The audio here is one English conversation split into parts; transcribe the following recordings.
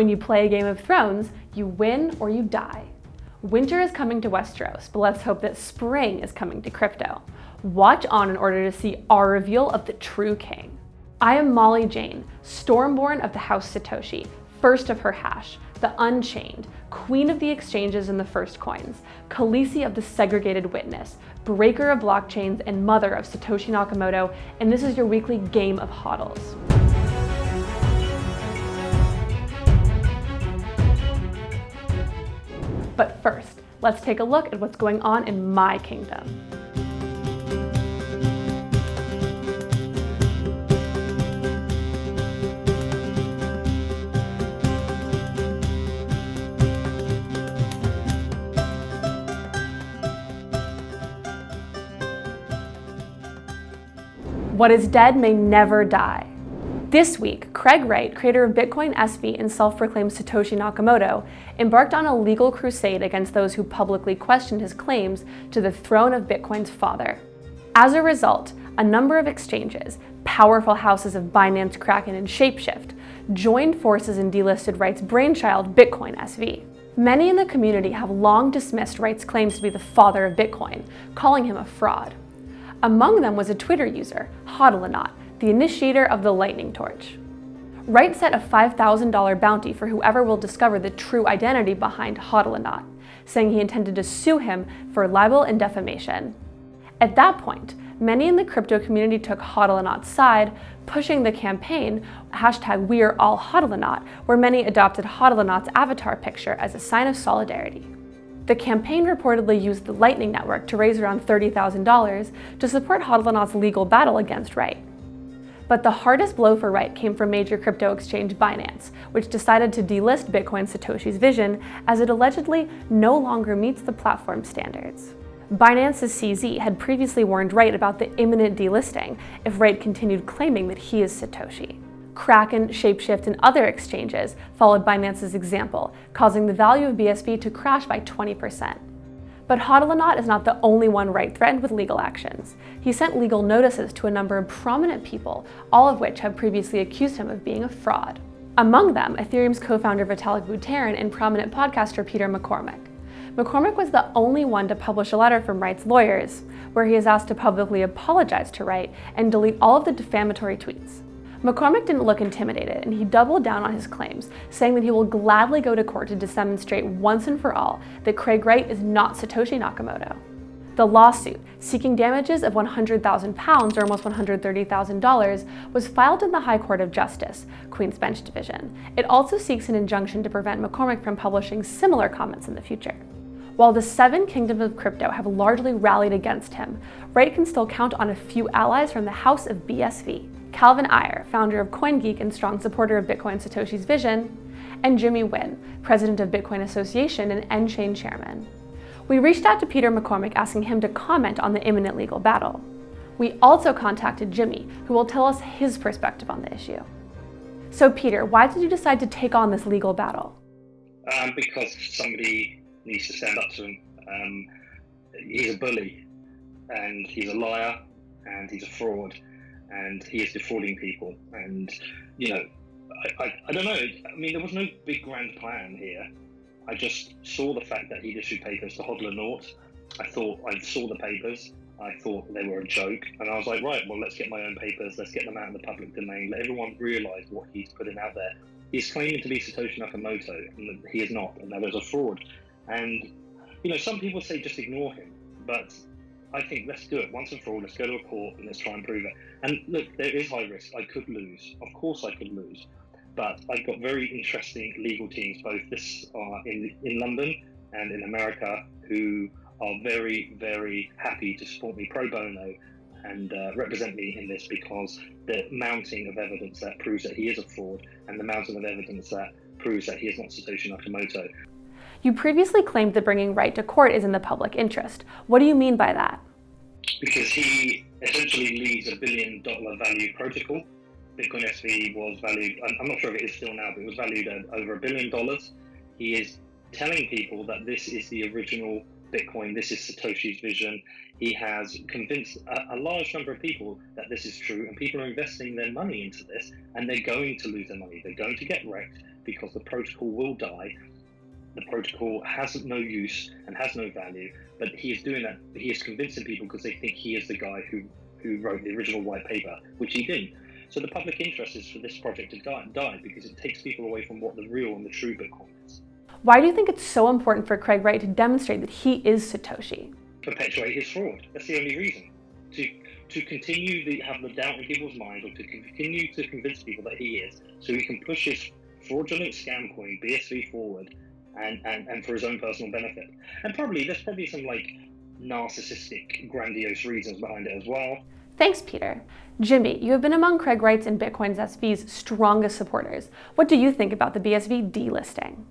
When you play a Game of Thrones, you win or you die. Winter is coming to Westeros, but let's hope that spring is coming to crypto. Watch on in order to see our reveal of the true king. I am Molly Jane, Stormborn of the House Satoshi, first of her hash, the Unchained, Queen of the Exchanges and the First Coins, Khaleesi of the Segregated Witness, Breaker of Blockchains, and Mother of Satoshi Nakamoto, and this is your weekly Game of Hodls. But first, let's take a look at what's going on in my kingdom. What is dead may never die. This week, Craig Wright, creator of Bitcoin SV and self-proclaimed Satoshi Nakamoto, embarked on a legal crusade against those who publicly questioned his claims to the throne of Bitcoin's father. As a result, a number of exchanges, powerful houses of Binance, Kraken, and Shapeshift, joined forces in delisted Wright's brainchild, Bitcoin SV. Many in the community have long dismissed Wright's claims to be the father of Bitcoin, calling him a fraud. Among them was a Twitter user, Hodlonaut, the initiator of the lightning torch. Wright set a $5,000 bounty for whoever will discover the true identity behind Hodlonaut, saying he intended to sue him for libel and defamation. At that point, many in the crypto community took Hodlonaut's side, pushing the campaign hashtag WeAreAllHodlonaut, where many adopted Hodlonaut's avatar picture as a sign of solidarity. The campaign reportedly used the Lightning Network to raise around $30,000 to support Hodlonaut's legal battle against Wright. But the hardest blow for Wright came from major crypto exchange Binance, which decided to delist Bitcoin Satoshi's vision as it allegedly no longer meets the platform standards. Binance's CZ had previously warned Wright about the imminent delisting if Wright continued claiming that he is Satoshi. Kraken, Shapeshift, and other exchanges followed Binance's example, causing the value of BSV to crash by 20%. But Hodlonaut is not the only one Wright threatened with legal actions. He sent legal notices to a number of prominent people, all of which have previously accused him of being a fraud. Among them, Ethereum's co-founder Vitalik Buterin and prominent podcaster Peter McCormack. McCormack was the only one to publish a letter from Wright's lawyers, where he is asked to publicly apologize to Wright and delete all of the defamatory tweets. McCormack didn't look intimidated, and he doubled down on his claims, saying that he will gladly go to court to demonstrate once and for all that Craig Wright is not Satoshi Nakamoto. The lawsuit, seeking damages of 100,000 pounds or almost $130,000, was filed in the High Court of Justice, Queen's Bench Division. It also seeks an injunction to prevent McCormack from publishing similar comments in the future. While the seven kingdoms of crypto have largely rallied against him, Wright can still count on a few allies from the House of BSV. Calvin Ayre, founder of CoinGeek and strong supporter of Bitcoin Satoshi's vision, and Jimmy Nguyen, president of Bitcoin Association and nChain chairman. We reached out to Peter McCormack asking him to comment on the imminent legal battle. We also contacted Jimmy, who will tell us his perspective on the issue. So Peter, why did you decide to take on this legal battle? Um, because somebody needs to stand up to him. Um, he's a bully, and he's a liar, and he's a fraud and he is defrauding people. And you know, I, I, I, don't know. I mean, there was no big grand plan here. I just saw the fact that he issued papers to Hodlonaut. I thought I saw the papers. I thought they were a joke, and I was like, right, well, let's get my own papers. Let's get them out in the public domain. Let everyone realise what he's putting out there. He's claiming to be Satoshi Nakamoto, and he is not, and that is a fraud. And you know, some people say just ignore him, but I think let's do it once and for all. Let's go to a court and let's try and prove it. And look, there is high risk. I could lose. Of course, I could lose. But I've got very interesting legal teams, both this uh, in in London and in America, who are very, very happy to support me pro bono and uh, represent me in this because the mounting of evidence that proves that he is a fraud and the mounting of evidence that proves that he is not Satoshi Nakamoto you previously claimed that bringing Wright to court is in the public interest. What do you mean by that? Because he essentially leads a billion dollar value protocol. Bitcoin SV was valued, I'm not sure if it is still now, but it was valued at over a billion dollars. He is telling people that this is the original Bitcoin, this is Satoshi's vision. He has convinced a, a, large number of people that this is true, and people are investing their money into this, and they're going to lose their money. They're going to get wrecked, because the protocol will die. The protocol has no use and has no value, but he is doing that. He is convincing people because they think he is the guy who, who wrote the original white paper, which he didn't. So the public interest is for this project to die, die because it takes people away from what the real and the true Bitcoin is. Why do you think it's so important for Craig Wright to demonstrate that he is Satoshi? Perpetuate his fraud. That's the only reason. To to continue to have the doubt in people's minds or to continue to convince people that he is, so he can push his fraudulent scam coin BSV forward and, and, and for his own personal benefit. And probably there's probably some like narcissistic, grandiose reasons behind it as well. Thanks, Peter. Jimmy, you have been among Craig Wright's and Bitcoin's SV's strongest supporters. What do you think about the BSV delisting?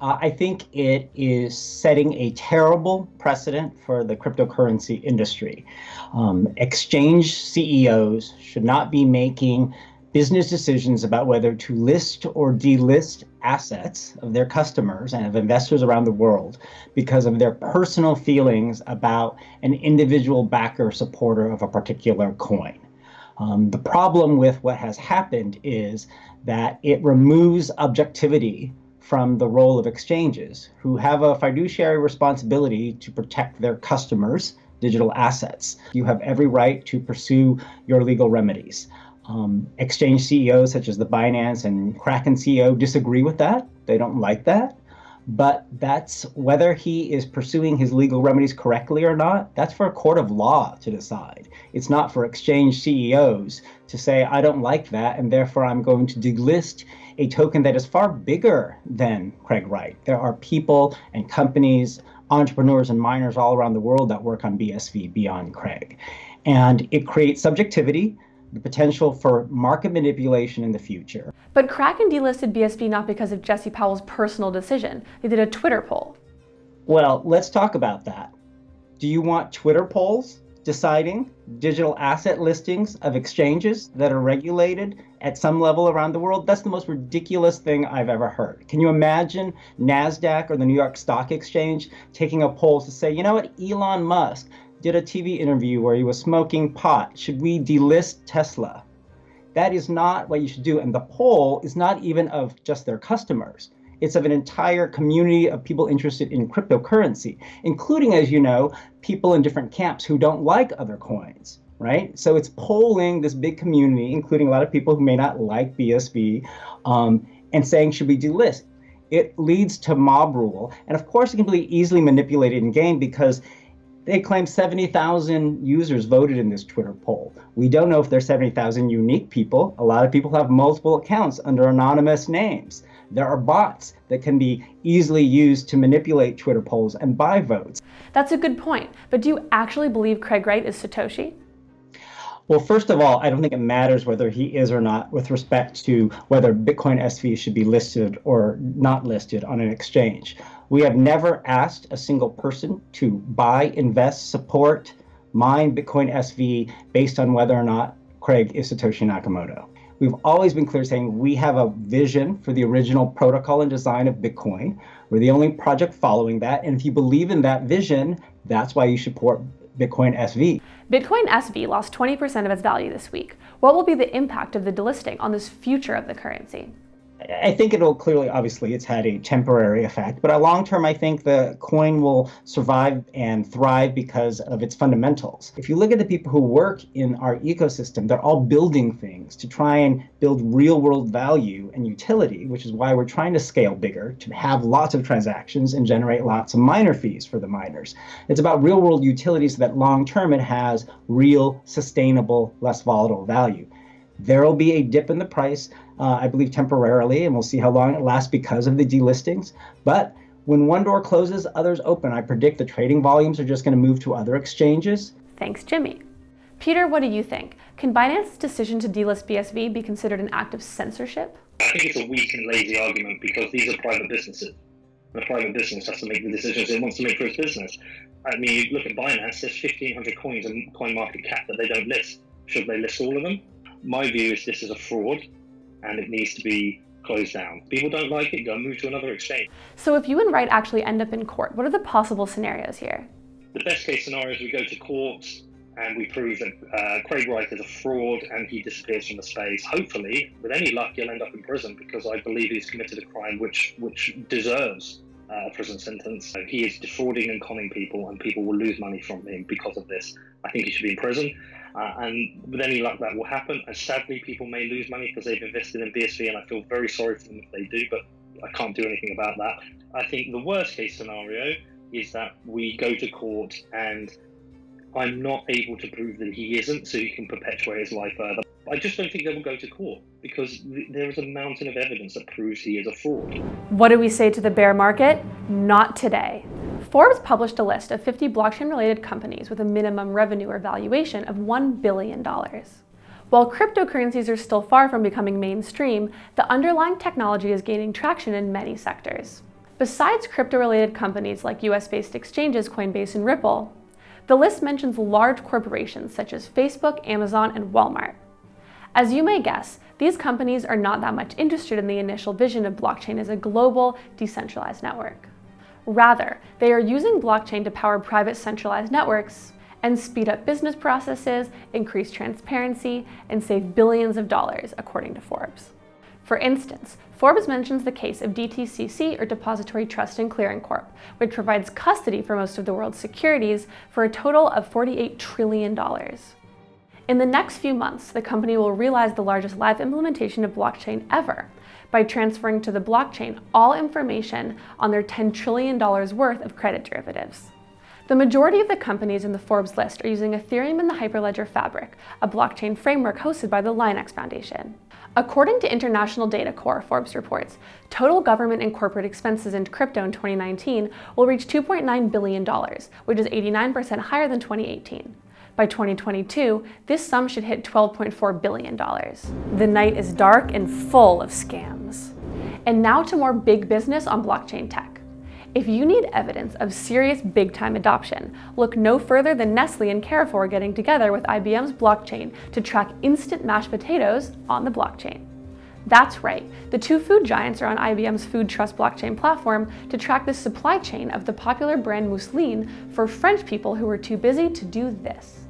Uh, I think it is setting a terrible precedent for the cryptocurrency industry. Um, exchange CEOs should not be making business decisions about whether to list or delist assets of their customers and of investors around the world because of their personal feelings about an individual backer supporter of a particular coin. Um, the problem with what has happened is that it removes objectivity from the role of exchanges, who have a fiduciary responsibility to protect their customers' digital assets. You have every right to pursue your legal remedies. Um, exchange CEOs such as the Binance and Kraken CEO disagree with that. They don't like that. But that's whether he is pursuing his legal remedies correctly or not, that's for a court of law to decide. It's not for exchange CEOs to say, I don't like that, and therefore I'm going to delist a token that is far bigger than Craig Wright. There are people and companies, entrepreneurs and miners all around the world that work on BSV beyond Craig. And it creates subjectivity, the potential for market manipulation in the future. But Kraken delisted BSV not because of Jesse Powell's personal decision. They did a Twitter poll. Well, let's talk about that. Do you want Twitter polls deciding digital asset listings of exchanges that are regulated at some level around the world. That's the most ridiculous thing I've ever heard. Can you imagine NASDAQ or the New York Stock Exchange taking a poll to say, you know what, Elon Musk did a TV interview where he was smoking pot. Should we delist Tesla? That is not what you should do. And the poll is not even of just their customers. It's of an entire community of people interested in cryptocurrency, including, as you know, people in different camps who don't like other coins, right? So it's polling this big community, including a lot of people who may not like BSV, um, and saying, should we delist? It leads to mob rule. And of course, it can be easily manipulated in game because they claim 70,000 users voted in this Twitter poll. We don't know if they're 70,000 unique people. A lot of people have multiple accounts under anonymous names. There are bots that can be easily used to manipulate Twitter polls and buy votes. That's a good point. But do you actually believe Craig Wright is Satoshi? Well, first of all, I don't think it matters whether he is or not with respect to whether Bitcoin SV should be listed or not listed on an exchange. We have never asked a single person to buy, invest, support, mine Bitcoin SV based on whether or not Craig is Satoshi Nakamoto. We've always been clear saying we have a vision for the original protocol and design of Bitcoin. We're the only project following that. And if you believe in that vision, that's why you support Bitcoin SV. Bitcoin SV lost 20% of its value this week. What will be the impact of the delisting on this future of the currency? I think it'll clearly, obviously, it's had a temporary effect, but a long term, I think the coin will survive and thrive because of its fundamentals. If you look at the people who work in our ecosystem, they're all building things to try and build real world value and utility, which is why we're trying to scale bigger, to have lots of transactions and generate lots of miner fees for the miners. It's about real world utility so that long term it has real, sustainable, less volatile value. There will be a dip in the price, uh, I believe temporarily, and we'll see how long it lasts because of the delistings. But when one door closes, others open. I predict the trading volumes are just going to move to other exchanges. Thanks, Jimmy. Peter, what do you think? Can Binance's decision to delist BSV be considered an act of censorship? I think it's a weak and lazy argument because these are private businesses. A private business has to make the decisions it wants to make for its business. I mean, you look at Binance, there's 1,500 coins in coin market cap that they don't list. Should they list all of them? My view is this is a fraud and it needs to be closed down. People don't like it, go move to another exchange. So if you and Wright actually end up in court, what are the possible scenarios here? The best case scenario is we go to court and we prove that uh, Craig Wright is a fraud and he disappears from the space. Hopefully, with any luck, he'll end up in prison because I believe he's committed a crime which which deserves uh, a prison sentence. He is defrauding and conning people, and people will lose money from him because of this. I think he should be in prison. Uh, and with any luck, that will happen. And sadly, people may lose money because they've invested in BSV, and I feel very sorry for them if they do, but I can't do anything about that. I think the worst case scenario is that we go to court and I'm not able to prove that he isn't, so he can perpetuate his life further. I just don't think they will go to court because th- there is a mountain of evidence that proves he is a fraud. What do we say to the bear market? Not today. Forbes published a list of 50 blockchain related companies with a minimum revenue or valuation of $1 billion. While cryptocurrencies are still far from becoming mainstream, the underlying technology is gaining traction in many sectors. Besides crypto related companies like US based exchanges Coinbase and Ripple, the list mentions large corporations such as Facebook, Amazon, and Walmart. As you may guess, these companies are not that much interested in the initial vision of blockchain as a global, decentralized network. Rather, they are using blockchain to power private centralized networks and speed up business processes, increase transparency, and save billions of dollars, according to Forbes. For instance, Forbes mentions the case of DTCC or Depository Trust and Clearing Corp, which provides custody for most of the world's securities for a total of $48 trillion. In the next few months, the company will realize the largest live implementation of blockchain ever by transferring to the blockchain all information on their $10 trillion worth of credit derivatives. The majority of the companies in the Forbes list are using Ethereum and the Hyperledger Fabric, a blockchain framework hosted by the Linux Foundation. According to International Data Corps, Forbes reports, total government and corporate expenses in crypto in 2019 will reach $2.9 billion, which is 89% higher than 2018. By 2022, this sum should hit $12.4 billion. The night is dark and full of scams. And now to more big business on blockchain tech. If you need evidence of serious big time adoption, look no further than Nestle and Carrefour getting together with IBM's blockchain to track instant mashed potatoes on the blockchain. That's right, the two food giants are on IBM's Food Trust blockchain platform to track the supply chain of the popular brand Mousline for French people who were too busy to do this.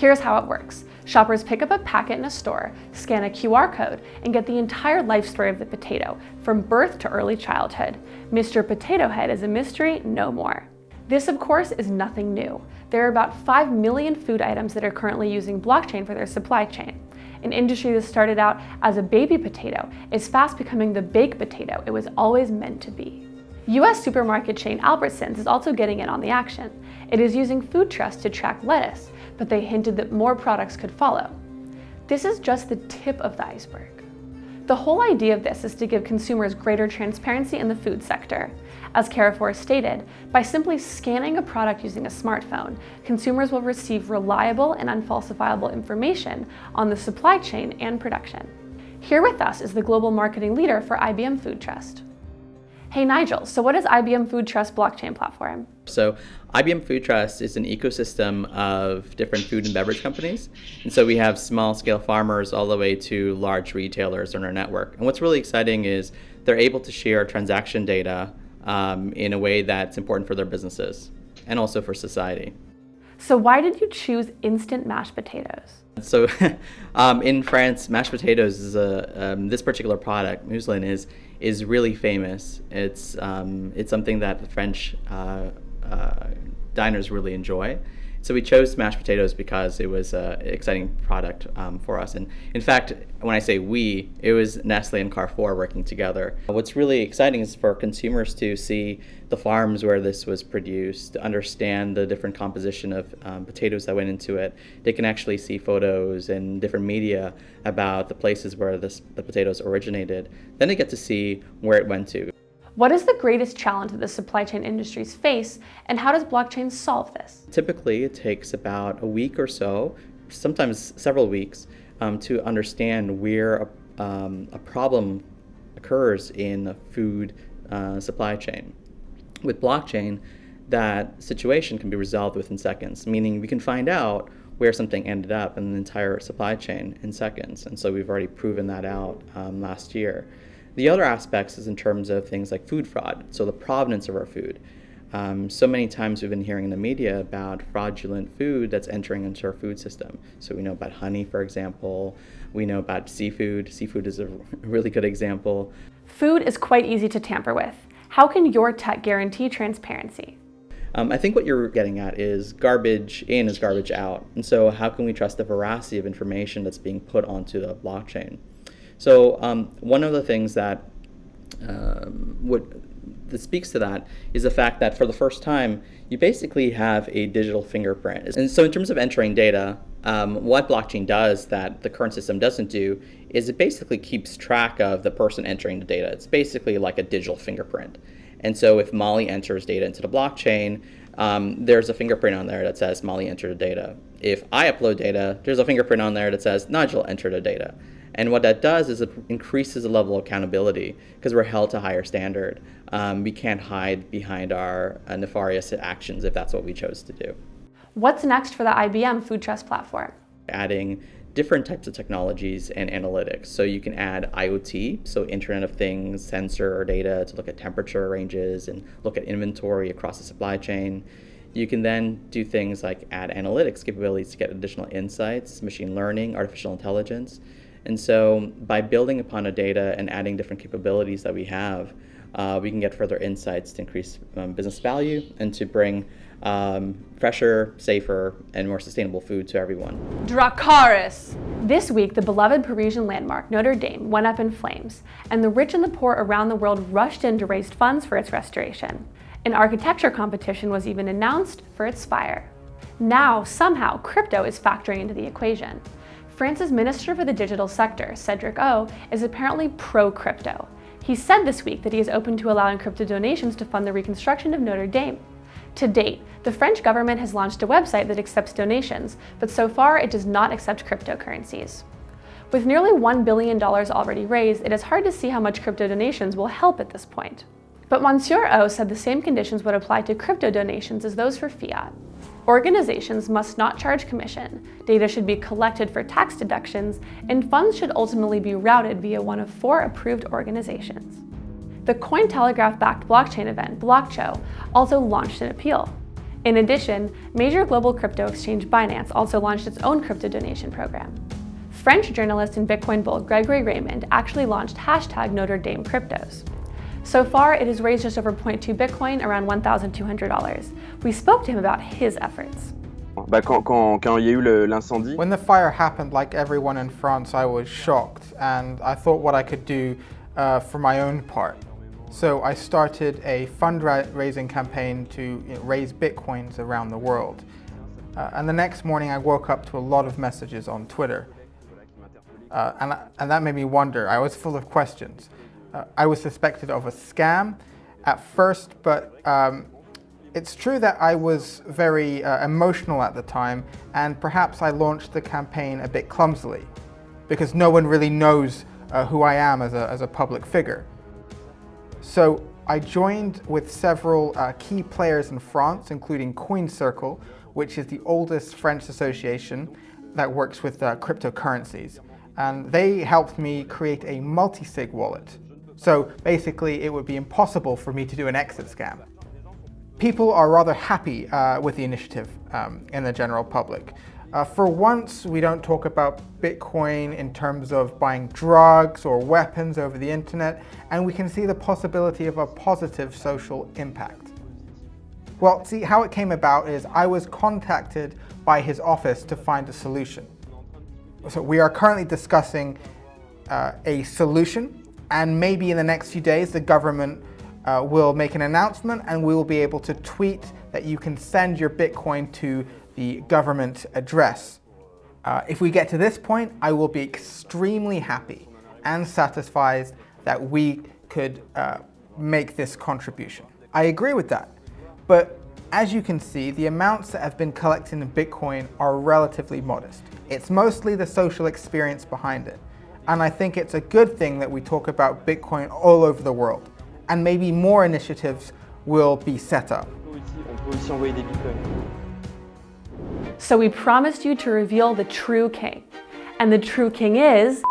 Here's how it works. Shoppers pick up a packet in a store, scan a QR code, and get the entire life story of the potato, from birth to early childhood. Mr. Potato Head is a mystery no more. This, of course, is nothing new. There are about 5 million food items that are currently using blockchain for their supply chain. An industry that started out as a baby potato is fast becoming the baked potato it was always meant to be. US supermarket chain Albertsons is also getting in on the action. It is using Food Trust to track lettuce, but they hinted that more products could follow. This is just the tip of the iceberg. The whole idea of this is to give consumers greater transparency in the food sector. As Carrefour stated, by simply scanning a product using a smartphone, consumers will receive reliable and unfalsifiable information on the supply chain and production. Here with us is the global marketing leader for IBM Food Trust. Hey Nigel, so what is IBM Food Trust blockchain platform? So IBM Food Trust is an ecosystem of different food and beverage companies. And so we have small scale farmers all the way to large retailers on our network. And what's really exciting is they're able to share transaction data um, in a way that's important for their businesses and also for society. So why did you choose instant mashed potatoes? So um, in France, mashed potatoes is a, um, this particular product, Mousline, is is really famous. It's um, it's something that the French uh, uh, diners really enjoy. So we chose mashed potatoes because it was an exciting product um, for us. And in fact, when I say we, it was Nestle and Carrefour working together. What's really exciting is for consumers to see the farms where this was produced, to understand the different composition of um, potatoes that went into it. They can actually see photos and different media about the places where this, the potatoes originated. Then they get to see where it went to. What is the greatest challenge that the supply chain industries face, and how does blockchain solve this? Typically, it takes about a week or so, sometimes several weeks, um, to understand where a, um, a, problem occurs in the food uh, supply chain. With blockchain, that situation can be resolved within seconds, meaning we can find out where something ended up in the entire supply chain in seconds. And so we've already proven that out um, last year. The other aspects is in terms of things like food fraud, so the provenance of our food. um, so many times we've been hearing in the media about fraudulent food that's entering into our food system. So we know about honey, for example. We know about seafood. Seafood is a really good example. Food is quite easy to tamper with. How can your tech guarantee transparency? Um, I think what you're getting at is garbage in is garbage out. And so how can we trust the veracity of information that's being put onto the blockchain? So um, one of the things that um, would that speaks to that is the fact that for the first time, you basically have a digital fingerprint. And so in terms of entering data, um, what blockchain does that the current system doesn't do is it basically keeps track of the person entering the data. It's basically like a digital fingerprint. And so if Molly enters data into the blockchain, um, there's a fingerprint on there that says Molly entered the data. If I upload data, there's a fingerprint on there that says Nigel entered the data. And what that does is it increases the level of accountability because we're held to a higher standard. Um, we can't hide behind our uh, nefarious actions if that's what we chose to do. What's next for the IBM Food Trust platform? Adding different types of technologies and analytics. So you can add IoT, so Internet of Things, sensor data to look at temperature ranges and look at inventory across the supply chain. You can then do things like add analytics capabilities to get additional insights, machine learning, artificial intelligence. And so by building upon a data and adding different capabilities that we have, uh, we can get further insights to increase um, business value and to bring um, fresher, safer, and more sustainable food to everyone. Dracarys! This week, the beloved Parisian landmark, Notre Dame, went up in flames, and the rich and the poor around the world rushed in to raise funds for its restoration. An architecture competition was even announced for its spire. Now, somehow, crypto is factoring into the equation. France's Minister for the Digital Sector, Cedric O, is apparently pro-crypto. He said this week that he is open to allowing crypto donations to fund the reconstruction of Notre Dame. To date, the French government has launched a website that accepts donations, but so far it does not accept cryptocurrencies. With nearly $1 billion already raised, it is hard to see how much crypto donations will help at this point. But Monsieur O said the same conditions would apply to crypto donations as those for fiat. Organizations must not charge commission, data should be collected for tax deductions, and funds should ultimately be routed via one of four approved organizations. The Cointelegraph-backed blockchain event, BlockShow, also launched an appeal. In addition, major global crypto exchange Binance also launched its own crypto donation program. French journalist and Bitcoin bull Gregory Raymond actually launched hashtag Notre Dame Cryptos. So far, it has raised just over 0.2 Bitcoin, around $1,200. We spoke to him about his efforts. Bah, quand, quand, quand il y a eu l'incendie. When the fire happened, like everyone in France, I was shocked and I thought what I could do uh, for my own part. So I started a fundraising campaign to you know, raise Bitcoins around the world. Uh, and the next morning I woke up to a lot of messages on Twitter. Uh, and, and that made me wonder, I was full of questions. Uh, I was suspected of a scam at first, but um, it's true that I was very uh, emotional at the time and perhaps I launched the campaign a bit clumsily because no one really knows uh, who I am as a, as a public figure. So I joined with several uh, key players in France, including Coin Circle, which is the oldest French association that works with uh, cryptocurrencies. And they helped me create a multi-sig wallet. So basically, it would be impossible for me to do an exit scam. People are rather happy uh, with the initiative um, in the general public. Uh, for once, we don't talk about Bitcoin in terms of buying drugs or weapons over the internet, and we can see the possibility of a positive social impact. Well, see, how it came about is I was contacted by his office to find a solution. So we are currently discussing uh, a solution, and maybe in the next few days, the government uh, will make an announcement and we will be able to tweet that you can send your Bitcoin to the government address. Uh, if we get to this point, I will be extremely happy and satisfied that we could uh, make this contribution. I agree with that, but as you can see, the amounts that have been collected in Bitcoin are relatively modest. It's mostly the social experience behind it. And I think it's a good thing that we talk about Bitcoin all over the world. And maybe more initiatives will be set up. So we promised you to reveal the true king. And the true king is...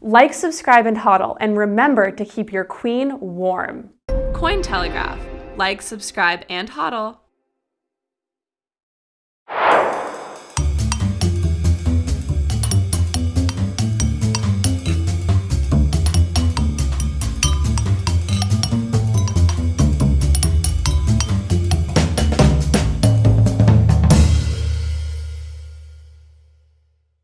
Like, subscribe, and hodl, and remember to keep your queen warm. Cointelegraph Like, subscribe, and hodl.